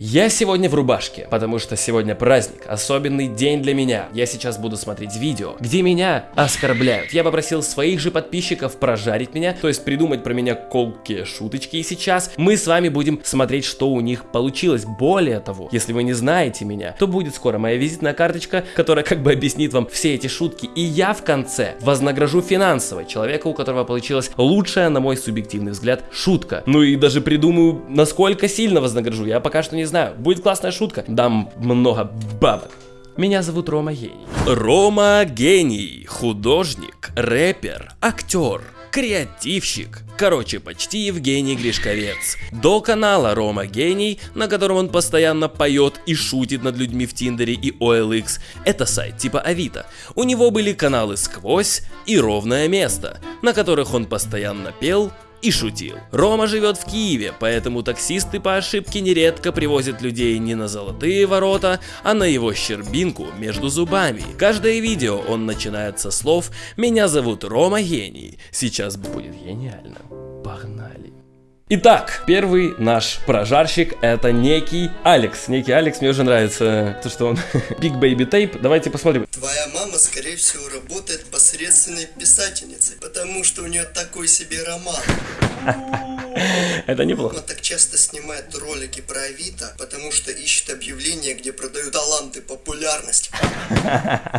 Я сегодня в рубашке, потому что сегодня праздник, особенный день для меня. Я сейчас буду смотреть видео, где меня оскорбляют. Я попросил своих же подписчиков прожарить меня, то есть придумать про меня колкие шуточки. И сейчас мы с вами будем смотреть, что у них получилось. Более того, если вы не знаете меня, то будет скоро моя визитная карточка, которая как бы объяснит вам все эти шутки. И я в конце вознагражу финансово человека, у которого получилась лучшая, на мой субъективный взгляд, шутка. Ну и даже придумаю, насколько сильно вознагражу. Я пока что не знаю, будет классная шутка, дам много бабок. Меня зовут Рома Гений. Рома Гений, художник, рэпер, актер, креативщик. Короче, почти Евгений Гришковец. До канала Рома Гений, на котором он постоянно поет и шутит над людьми в Тиндере и OLX, это сайт типа Авито. У него были каналы Сквозь и Ровное Место, на которых он постоянно пел, и шутил. Рома живет в Киеве, поэтому таксисты по ошибке нередко привозят людей не на золотые ворота, а на его щербинку между зубами. Каждое видео он начинает со слов «Меня зовут Рома Гений». Сейчас будет гениально. Погнали. Итак, первый наш прожарщик это некий Алекс. Некий Алекс, мне уже нравится то, что он Big Baby Tape. Давайте посмотрим. Твоя мама, скорее всего, работает посредственной писательницей, потому что у нее такой себе роман. Это неплохо. Она так часто снимает ролики про Авито, потому что ищет объявления, где продают таланты, популярность.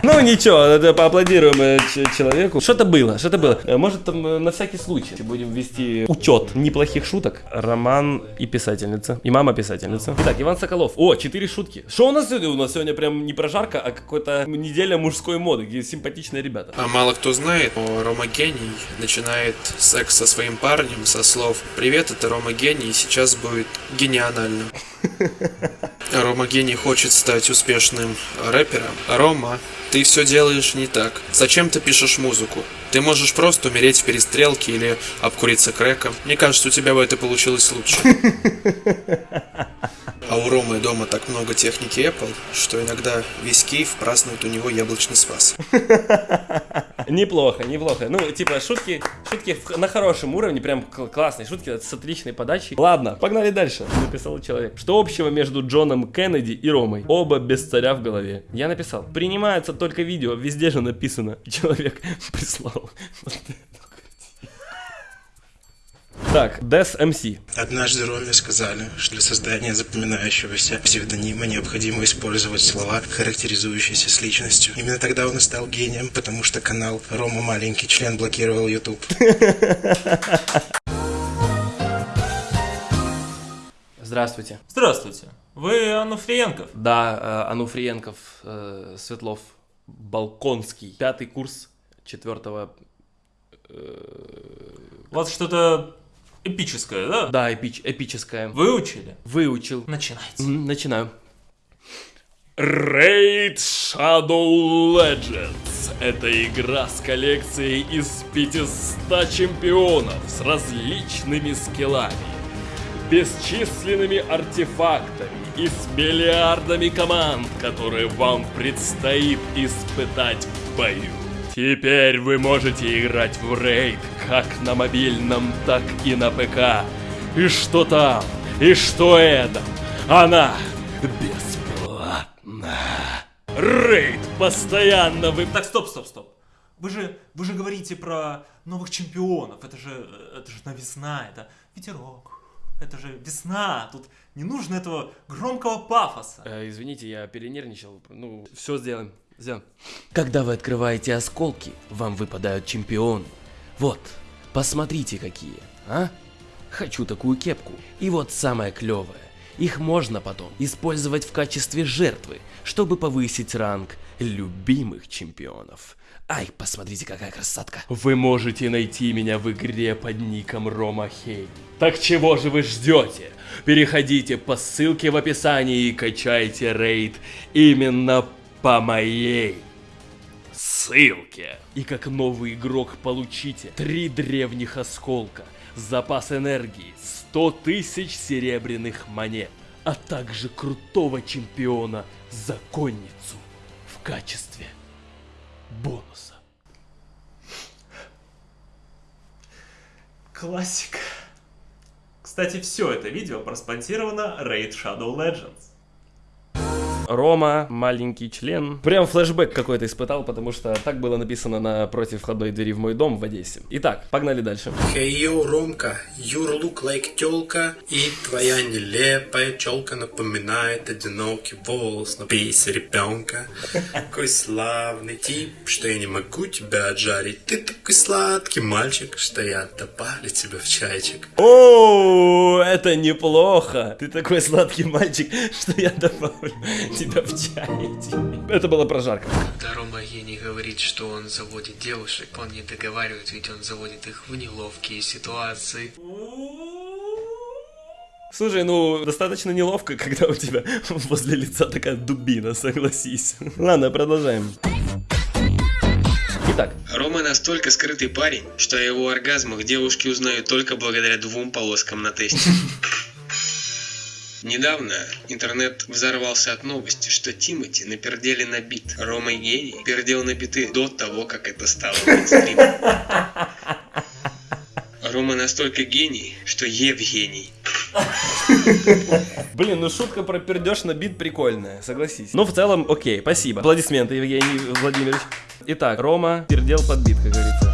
Ну ничего, это поаплодируем э, человеку. Что-то было, что-то было. Э, может там э, на всякий случай будем вести учет неплохих шуток. Роман и писательница. И мама писательница. Итак, Иван Соколов. О, четыре шутки. Что у нас сегодня? У нас сегодня прям не прожарка, а какой-то неделя мужской моды, где симпатичные ребята. А мало кто знает, но Рома Гений начинает секс со своим парнем со слов «Привет, это Рома Гений, и сейчас будет гениально». Рома Гений хочет стать успешным рэпером. Рома, ты все делаешь не так. Зачем ты пишешь музыку? Ты можешь просто умереть в перестрелке или обкуриться крэком. Мне кажется, у тебя бы это получилось лучше. А у Ромы дома так много техники Apple, что иногда весь Киев празднует у него яблочный спас. Неплохо, неплохо. Ну, типа, шутки, шутки на хорошем уровне, прям классные шутки с отличной подачей. Ладно, погнали дальше. Написал человек. Что общего между Джоном Кеннеди и Ромой? Оба без царя в голове. Я написал. Принимается только видео, везде же написано. Человек прислал. Так, Des MC. Однажды Роме сказали, что для создания запоминающегося псевдонима необходимо использовать слова, характеризующиеся с личностью. Именно тогда он и стал гением, потому что канал Рома Маленький член блокировал YouTube. Здравствуйте. Здравствуйте. Вы Ануфриенков? Да, э, Ануфриенков, э, Светлов, Балконский. Пятый курс четвертого... У вас что-то эпическое, да? Да, эпич, эпическое. Выучили? Выучил. Начинайте. Начинаю. Raid Shadow Legends – это игра с коллекцией из 500 чемпионов с различными скиллами, бесчисленными артефактами и с миллиардами команд, которые вам предстоит испытать в бою. Теперь вы можете играть в Raid как на мобильном, так и на ПК. И что там, и что это, она бесплатна. Рейд постоянно вы... Так, стоп, стоп, стоп. Вы же, вы же говорите про новых чемпионов. Это же, это же новизна, это ветерок. Это же весна. Тут не нужно этого громкого пафоса. Э, извините, я перенервничал. Ну, все сделаем. Сделаем. Когда вы открываете осколки, вам выпадают чемпионы. Вот, посмотрите какие, а? Хочу такую кепку. И вот самое клевое. Их можно потом использовать в качестве жертвы, чтобы повысить ранг любимых чемпионов. Ай, посмотрите, какая красотка. Вы можете найти меня в игре под ником Рома Хей. Так чего же вы ждете? Переходите по ссылке в описании и качайте рейд именно по моей ссылке. И как новый игрок получите три древних осколка, запас энергии, 100 тысяч серебряных монет, а также крутого чемпиона законницу в качестве бонуса. Классика. Кстати, все это видео проспонсировано Raid Shadow Legends. Рома, маленький член. Прям флешбэк какой-то испытал, потому что так было написано на против входной двери в мой дом в Одессе. Итак, погнали дальше. Hey yo, Ромка, you look like тёлка, и твоя нелепая челка напоминает одинокий волос на пейсе ребенка. Какой славный тип, что я не могу тебя отжарить. Ты такой сладкий мальчик, что я добавлю тебя в чайчик. О, это неплохо. Ты такой сладкий мальчик, что я добавлю тебя в чайник. Это была прожарка. Когда Рома Гений говорит, что он заводит девушек, он не договаривает, ведь он заводит их в неловкие ситуации. Слушай, ну, достаточно неловко, когда у тебя возле лица такая дубина, согласись. Ладно, продолжаем. Итак, Рома настолько скрытый парень, что о его оргазмах девушки узнают только благодаря двум полоскам на тесте. Недавно интернет взорвался от новости, что Тимати напердели на бит. Рома Гений пердел на биты до того, как это стало мейнстримом. Рома настолько гений, что Евгений. блин, ну шутка про пердеж на бит прикольная, согласись. Ну, в целом, окей, спасибо. Аплодисменты, Евгений Владимирович. Итак, Рома пердел под бит, как говорится.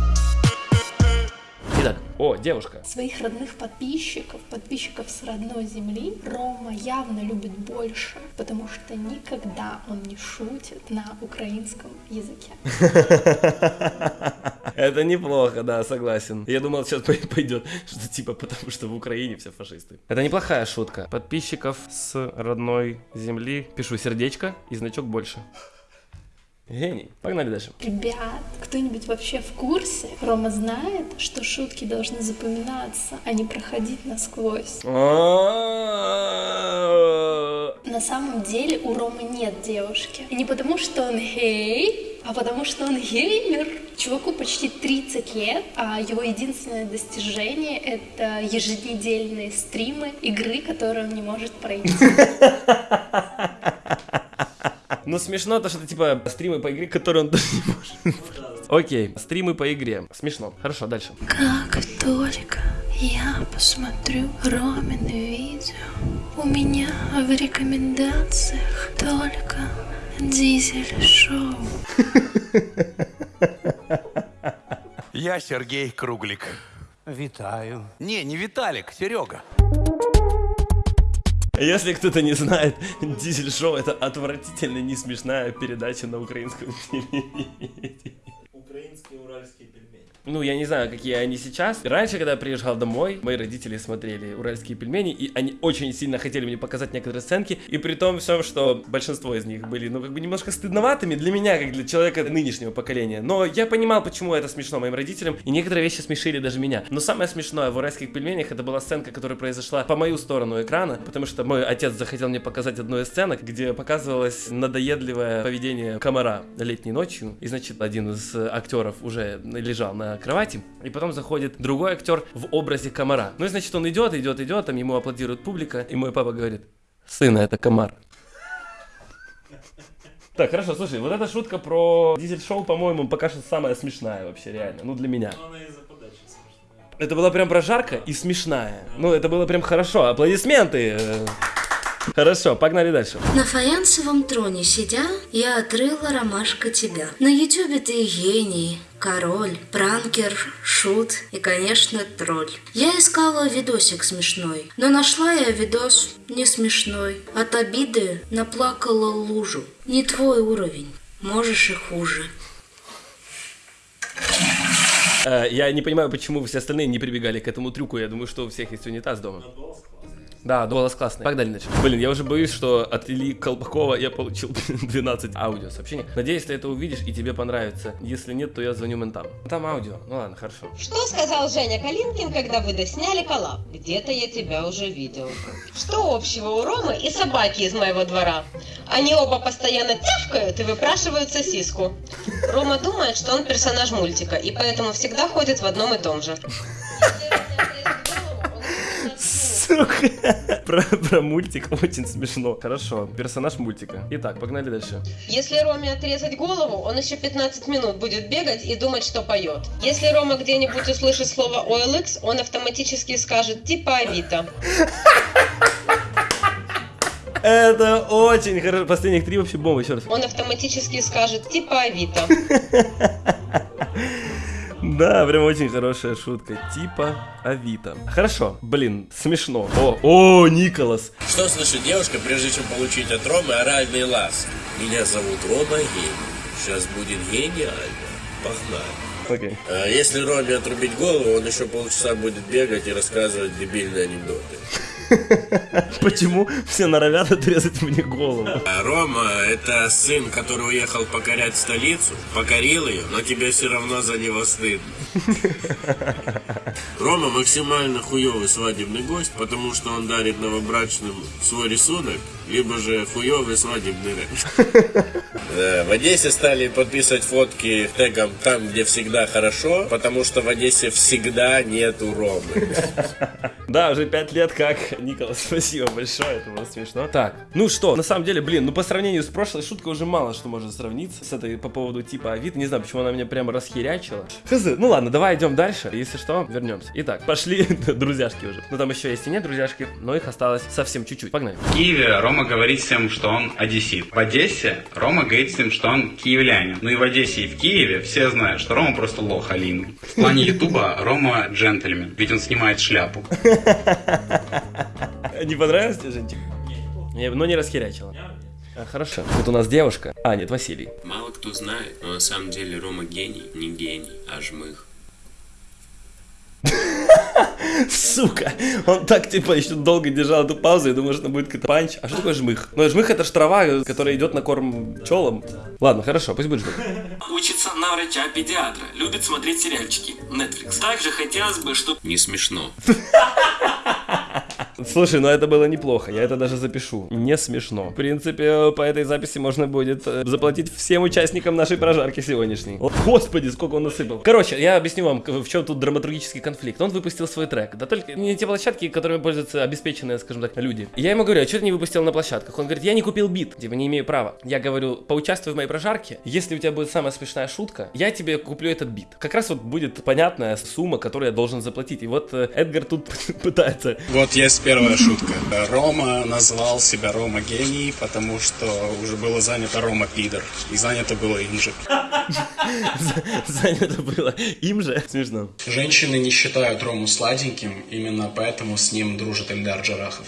О, девушка. Своих родных подписчиков, подписчиков с родной земли Рома явно любит больше, потому что никогда он не шутит на украинском языке. Это неплохо, да, согласен. Я думал, сейчас пойдет, что типа потому что в Украине все фашисты. Это неплохая шутка. Подписчиков с родной земли. Пишу сердечко и значок больше. Гений. Погнали дальше. Ребят, кто-нибудь вообще в курсе? Рома знает, что шутки должны запоминаться, а не проходить насквозь. На самом деле у Ромы нет девушки. И не потому, что он гей, а потому, что он геймер. Чуваку почти 30 лет, а его единственное достижение — это еженедельные стримы игры, которые он не может пройти. Ну смешно то, что это типа стримы по игре, которые он даже не может. Окей, стримы по игре. Смешно. Хорошо, дальше. Как только я посмотрю Ромины видео, у меня в рекомендациях только дизель-шоу. Я Сергей Круглик. Витаю. Не, не Виталик, Серега. Если кто-то не знает, Дизель Шоу это отвратительно не смешная передача на украинском телевидении. Ну, я не знаю, какие они сейчас. Раньше, когда я приезжал домой, мои родители смотрели уральские пельмени, и они очень сильно хотели мне показать некоторые сценки, и при том всем, что большинство из них были, ну, как бы немножко стыдноватыми для меня, как для человека нынешнего поколения. Но я понимал, почему это смешно моим родителям, и некоторые вещи смешили даже меня. Но самое смешное в уральских пельменях, это была сценка, которая произошла по мою сторону экрана, потому что мой отец захотел мне показать одну из сценок, где показывалось надоедливое поведение комара летней ночью, и, значит, один из актеров уже лежал на кровати, и потом заходит другой актер в образе комара. Ну и значит он идет, идет, идет, там ему аплодирует публика, и мой папа говорит, сына, это комар. Так, хорошо, слушай, вот эта шутка про дизель-шоу, по-моему, пока что самая смешная вообще, реально, ну для меня. Смешная. Это была прям прожарка и смешная. Ну, это было прям хорошо. Аплодисменты. Хорошо, погнали дальше. На фаянсовом троне сидя, я отрыла ромашка тебя. На ютюбе ты гений, король, пранкер, шут и, конечно, тролль. Я искала видосик смешной, но нашла я видос не смешной. От обиды наплакала лужу. Не твой уровень, можешь и хуже. Э, Я не понимаю, почему все остальные не прибегали к этому трюку. Я думаю, что у всех есть унитаз дома. Да, голос классный. Погнали дальше. Блин, я уже боюсь, что от Ильи Колпакова я получил 12 аудио сообщений. Надеюсь, ты это увидишь и тебе понравится. Если нет, то я звоню ментам. Там аудио. Ну ладно, хорошо. Что сказал Женя Калинкин, когда вы досняли коллаб? Где-то я тебя уже видел. Что общего у Ромы и собаки из моего двора? Они оба постоянно тявкают и выпрашивают сосиску. Рома думает, что он персонаж мультика, и поэтому всегда ходит в одном и том же. Сука. Про, про мультик очень смешно. Хорошо, персонаж мультика. Итак, погнали дальше. Если Роме отрезать голову, он еще 15 минут будет бегать и думать, что поет. Если Рома где-нибудь услышит слово OLX, он автоматически скажет типа Авито. Это очень хорошо. Последних три вообще бомбы, еще раз. Он автоматически скажет типа Авито. Да, прям очень хорошая шутка. Типа Авито. Хорошо, блин, смешно. О, о, Николас. Что слышит девушка, прежде чем получить от Ромы оральный ласк? Меня зовут Рома Гений. Сейчас будет гениально. Погнали. Окей. А если Роме отрубить голову, он еще полчаса будет бегать и рассказывать дебильные анекдоты. Почему все норовят отрезать мне голову? А Рома – это сын, который уехал покорять столицу, покорил ее, но тебе все равно за него стыдно. Рома максимально хуёвый свадебный гость, потому что он дарит новобрачным свой рисунок, либо же хуёвый свадебный рэп. Да, В Одессе стали подписывать фотки тегом «Там, где всегда хорошо», потому что в Одессе всегда нету Ромы. Да, уже пять лет как. Николас, спасибо большое, это было смешно. Так, ну что, на самом деле, блин, ну по сравнению с прошлой шуткой уже мало что может сравниться с этой по поводу типа Авито. Не знаю, почему она меня прямо расхерячила. Хз, ну ладно, давай идем дальше. Если что, вернемся. Итак, пошли друзьяшки уже. Ну там еще есть и нет друзьяшки, но их осталось совсем чуть-чуть. Погнали. В Киеве Рома говорит всем, что он одессит. В Одессе Рома говорит всем, что он киевлянин. Ну и в Одессе, и в Киеве все знают, что Рома просто лох Алину. В плане Ютуба Рома джентльмен, ведь он снимает шляпу. Не понравилось тебе, Женчик? Не, но не расхерячила. А, хорошо. Вот у нас девушка. А, нет, Василий. Мало кто знает, но на самом деле Рома гений, не гений, а жмых. Сука, он так типа еще долго держал эту паузу, я думаю, что будет какой-то панч. А что такое жмых? Ну, жмых это ж трава, которая идет на корм пчелам. Ладно, хорошо, пусть будет жмых. Учится на врача-педиатра, любит смотреть сериальчики. Netflix. Также хотелось бы, чтобы... Не смешно. Слушай, ну это было неплохо, я это даже запишу. Не смешно. В принципе, по этой записи можно будет э, заплатить всем участникам нашей прожарки сегодняшней. О, господи, сколько он насыпал. Короче, я объясню вам, в чем тут драматургический конфликт. Он выпустил свой трек. Да только не те площадки, которыми пользуются обеспеченные, скажем так, люди. Я ему говорю, а что ты не выпустил на площадках? Он говорит, я не купил бит, типа не имею права. Я говорю, поучаствуй в моей прожарке. Если у тебя будет самая смешная шутка, я тебе куплю этот бит. Как раз вот будет понятная сумма, которую я должен заплатить. И вот э, Эдгар тут пытается. Вот есть первая шутка. Рома назвал себя Рома гений, потому что уже было занято Рома пидор. И занято было им же. Занято было им же. Смешно. Женщины не считают Рому сладеньким, именно поэтому с ним дружит Эльдар Джарахов.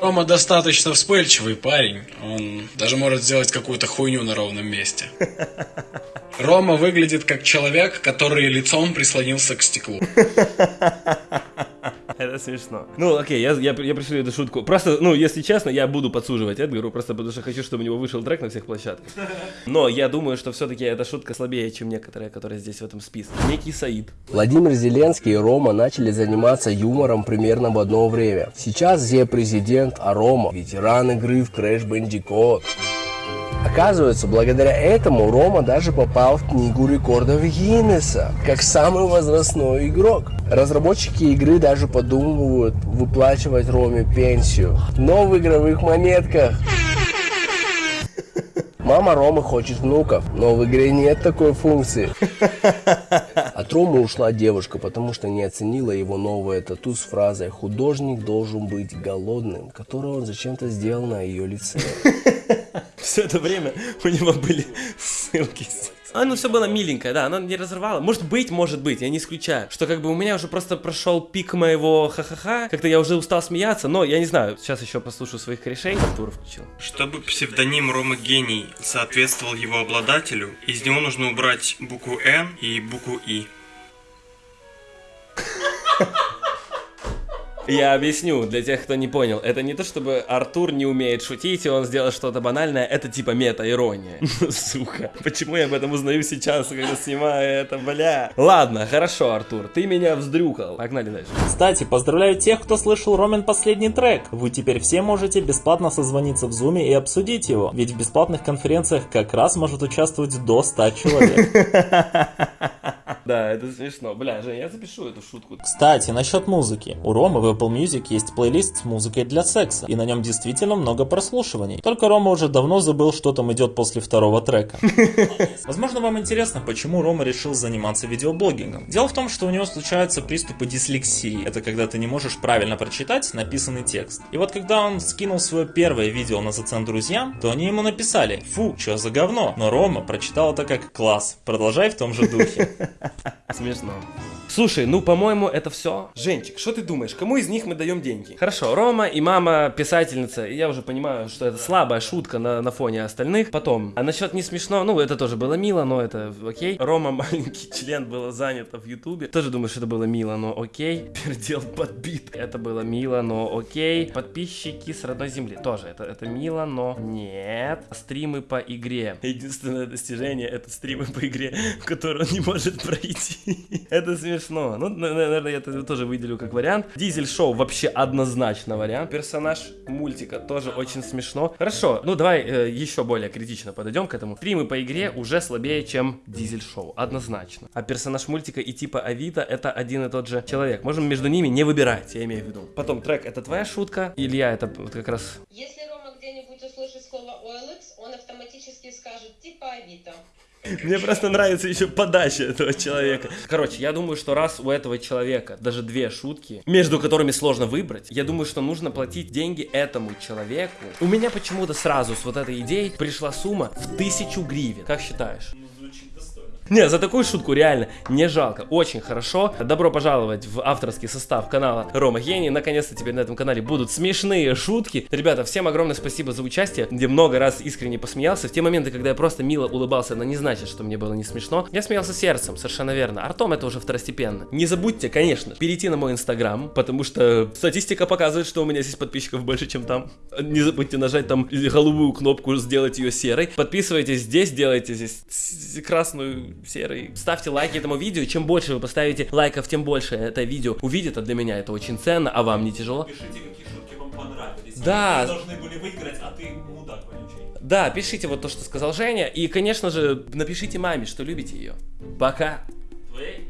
Рома достаточно вспыльчивый парень. Он даже может сделать какую-то хуйню на ровном месте. Рома выглядит как человек, который лицом прислонился к стеклу. Это смешно. Ну, окей, я, я, я пришлю эту шутку. Просто, ну, если честно, я буду подсуживать Эдгару, просто потому что хочу, чтобы у него вышел трек на всех площадках. Но я думаю, что все-таки эта шутка слабее, чем некоторые, которые здесь в этом списке. Некий Саид. Владимир Зеленский и Рома начали заниматься юмором примерно в одно время. Сейчас Зе президент, а Рома ветеран игры в Crash Bandicoot. Оказывается, благодаря этому Рома даже попал в книгу рекордов Гиннесса, как самый возрастной игрок. Разработчики игры даже подумывают выплачивать Роме пенсию, но в игровых монетках. Мама Ромы хочет внуков, но в игре нет такой функции. От Ромы ушла девушка, потому что не оценила его новое тату с фразой «Художник должен быть голодным», которую он зачем-то сделал на ее лице. Все это время у него были ссылки. А, ну все было миленькое, да, она не разорвала. Может быть, может быть, я не исключаю. Что как бы у меня уже просто прошел пик моего ха-ха-ха. Как-то я уже устал смеяться, но я не знаю. Сейчас еще послушаю своих корешей. Артур включил. Чтобы псевдоним Рома Гений соответствовал его обладателю, из него нужно убрать букву Н и букву И. Я объясню для тех, кто не понял. Это не то, чтобы Артур не умеет шутить, и он сделал что-то банальное. Это типа мета-ирония. Сука. Почему я об этом узнаю сейчас, когда снимаю это, бля? Ладно, хорошо, Артур. Ты меня вздрюкал. Погнали дальше. Кстати, поздравляю тех, кто слышал Ромин последний трек. Вы теперь все можете бесплатно созвониться в зуме и обсудить его. Ведь в бесплатных конференциях как раз может участвовать до 100 человек. Да, это смешно. Бля, Жень, я запишу эту шутку. Кстати, насчет музыки. У Ромы в Apple Music есть плейлист с музыкой для секса, и на нем действительно много прослушиваний. Только Рома уже давно забыл, что там идет после второго трека. Возможно, вам интересно, почему Рома решил заниматься видеоблогингом. Дело в том, что у него случаются приступы дислексии. Это когда ты не можешь правильно прочитать написанный текст. И вот когда он скинул свое первое видео на зацен друзьям, то они ему написали «Фу, что за говно?» Но Рома прочитал это как «Класс, продолжай в том же духе». Смешно. Слушай, ну, по-моему, это все. Женчик, что ты думаешь, кому из них мы даем деньги? Хорошо, Рома и мама писательница. Я уже понимаю, что это слабая шутка на, на фоне остальных. Потом, а насчет не смешно, ну, это тоже было мило, но это окей. Рома маленький член было занято в Ютубе. Тоже думаю, что это было мило, но окей. Пердел подбит. Это было мило, но окей. Подписчики с родной земли. Тоже это, это мило, но нет. Стримы по игре. Единственное достижение это стримы по игре, в которые он не может пройти. Это смешно. Ну, наверное, я это тоже выделю как вариант. Дизель шоу вообще однозначно вариант. Персонаж мультика тоже очень смешно. Хорошо, ну давай э, еще более критично подойдем к этому. Стримы по игре уже слабее, чем дизель шоу. Однозначно. А персонаж мультика и типа Авито это один и тот же человек. Можем между ними не выбирать, я имею в виду. Потом трек это твоя шутка. Илья это вот как раз Если Рома где-нибудь услышит слово OLX, он автоматически скажет типа Авито. Мне просто нравится еще подача этого человека. Короче, я думаю, что раз у этого человека даже две шутки, между которыми сложно выбрать, я думаю, что нужно платить деньги этому человеку. У меня почему-то сразу с вот этой идеей пришла сумма в тысячу гривен. Как считаешь? Не, за такую шутку реально не жалко. Очень хорошо. Добро пожаловать в авторский состав канала Рома Гений. Наконец-то теперь на этом канале будут смешные шутки. Ребята, всем огромное спасибо за участие. Где много раз искренне посмеялся. В те моменты, когда я просто мило улыбался, но не значит, что мне было не смешно. Я смеялся сердцем, совершенно верно. Артом это уже второстепенно. Не забудьте, конечно, перейти на мой инстаграм, потому что статистика показывает, что у меня здесь подписчиков больше, чем там. Не забудьте нажать там голубую кнопку, сделать ее серой. Подписывайтесь здесь, делайте здесь красную серый. Ставьте лайки этому видео. Чем больше вы поставите лайков, тем больше это видео увидит. А для меня это очень ценно. А вам не тяжело? Пишите, какие шутки вам понравились. Да. Вы должны были выиграть, а ты мудак вонючий. Да, пишите вот то, что сказал Женя. И, конечно же, напишите маме, что любите ее. Пока. Твоей?